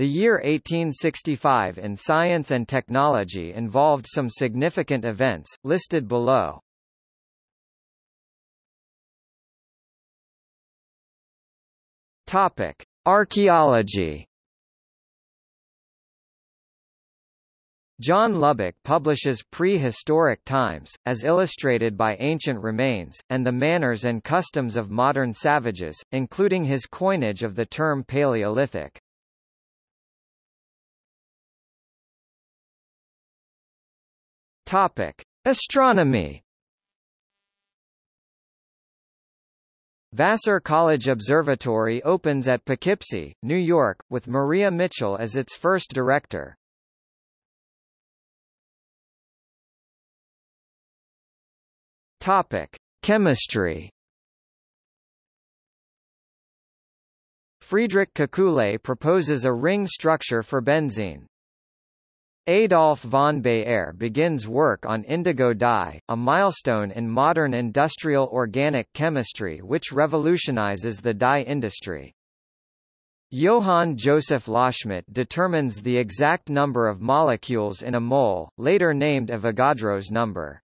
The year 1865 in science and technology involved some significant events, listed below. Topic: Archaeology. John Lubbock publishes prehistoric times, as illustrated by ancient remains, and the manners and customs of modern savages, including his coinage of the term Paleolithic. Topic: Astronomy. Vassar College Observatory opens at Poughkeepsie, New York, with Maria Mitchell as its first director. Topic: Chemistry. Friedrich Kekule proposes a ring structure for benzene. Adolf von Baeyer begins work on indigo dye, a milestone in modern industrial organic chemistry which revolutionizes the dye industry. Johann Joseph Loschmidt determines the exact number of molecules in a mole, later named Avogadro's number.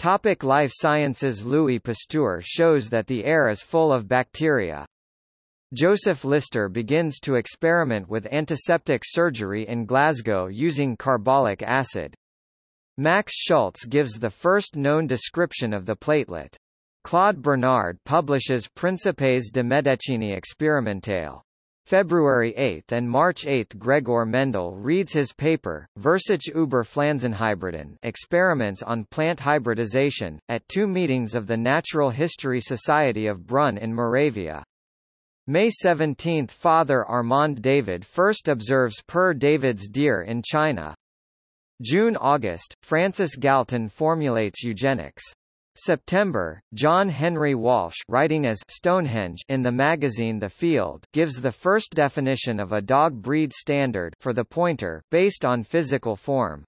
Topic Life Sciences Louis Pasteur shows that the air is full of bacteria. Joseph Lister begins to experiment with antiseptic surgery in Glasgow using carbolic acid. Max Schultze gives the first known description of the platelet. Claude Bernard publishes Principes de Medicini Experimentale. February 8 and March 8 Gregor Mendel reads his paper, Versuche über Pflanzenhybriden Experiments on Plant Hybridization, at two meetings of the Natural History Society of Brunn in Moravia. May 17 – Father Armand David first observes Père David's deer in China. June–August, Francis Galton formulates eugenics. September, John Henry Walsh writing as Stonehenge in the magazine The Field gives the first definition of a dog breed standard for the pointer, based on physical form.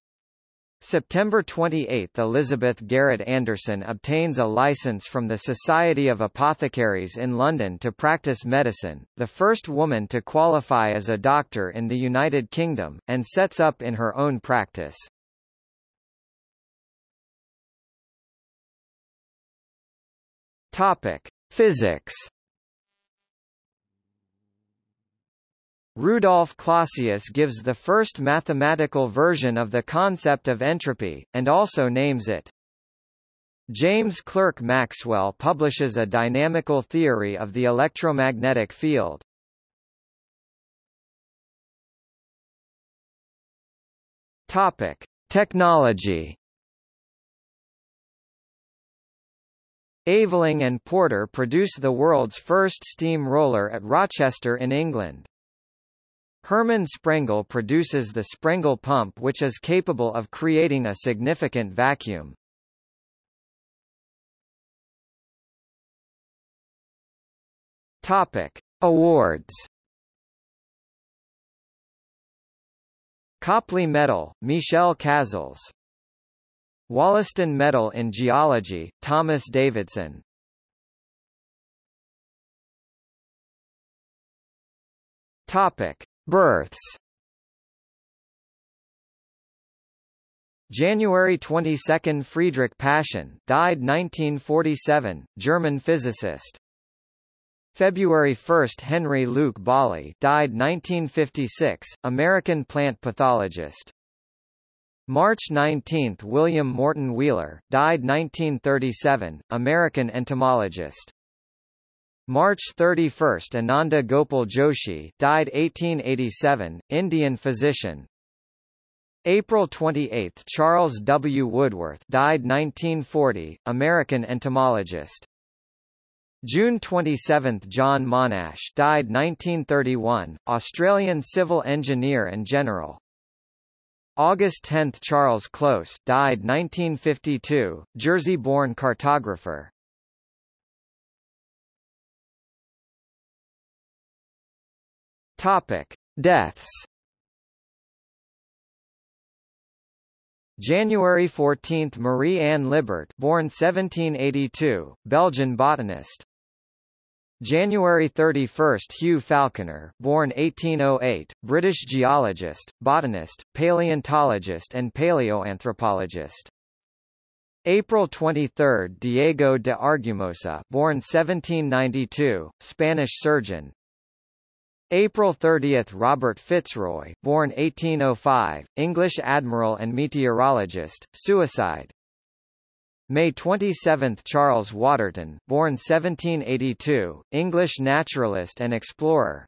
September 28 – Elizabeth Garrett Anderson obtains a license from the Society of Apothecaries in London to practice medicine, the first woman to qualify as a doctor in the United Kingdom, and sets up in her own practice. Topic: Physics Rudolf Clausius gives the first mathematical version of the concept of entropy, and also names it. James Clerk Maxwell publishes a dynamical theory of the electromagnetic field. Topic: Technology Aveling and Porter produce the world's first steam roller at Rochester in England. Hermann Sprengel produces the Sprengel pump which is capable of creating a significant vacuum. Topic: Awards. Copley Medal, Michel Chasles. Wollaston Medal in Geology, Thomas Davidson. Topic: Births January 22 – Friedrich Paschen, died 1947, German physicist. February 1 – Henry Luke Bolley died 1956, American plant pathologist. March 19 – William Morton Wheeler, died 1937, American entomologist. March 31 – Anandi Gopal Joshi died 1887, Indian physician. April 28 – Charles W. Woodworth died 1940, American entomologist. June 27 – John Monash died 1931, Australian civil engineer and general. August 10 – Charles Close died 1952, Jersey-born cartographer. Topic: Deaths. January 14 – Marie Anne Libert born 1782, Belgian botanist. January 31 – Hugh Falconer born 1808, British geologist, botanist, paleontologist and paleoanthropologist. April 23 – Diego de Argumosa born 1792, Spanish surgeon, April 30 – Robert Fitzroy born 1805, English admiral and meteorologist, suicide May 27 – Charles Waterton born 1782, English naturalist and explorer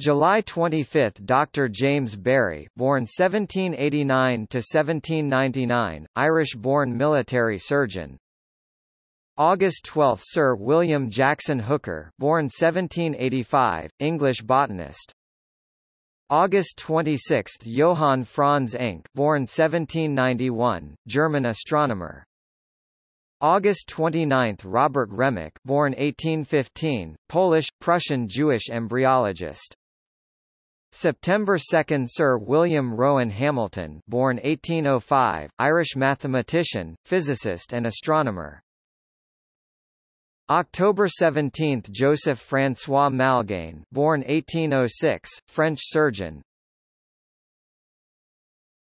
July 25 – Dr. James Barry born 1789 to 1799, Irish-born military surgeon, August 12 – Sir William Jackson Hooker born 1785, English botanist. August 26 – Johann Franz Encke born 1791, German astronomer. August 29 – Robert Remak born 1815, Polish, Prussian Jewish embryologist. September 2 – Sir William Rowan Hamilton born 1805, Irish mathematician, physicist and astronomer. October 17 – Joseph François Malgaigne born 1806, French surgeon.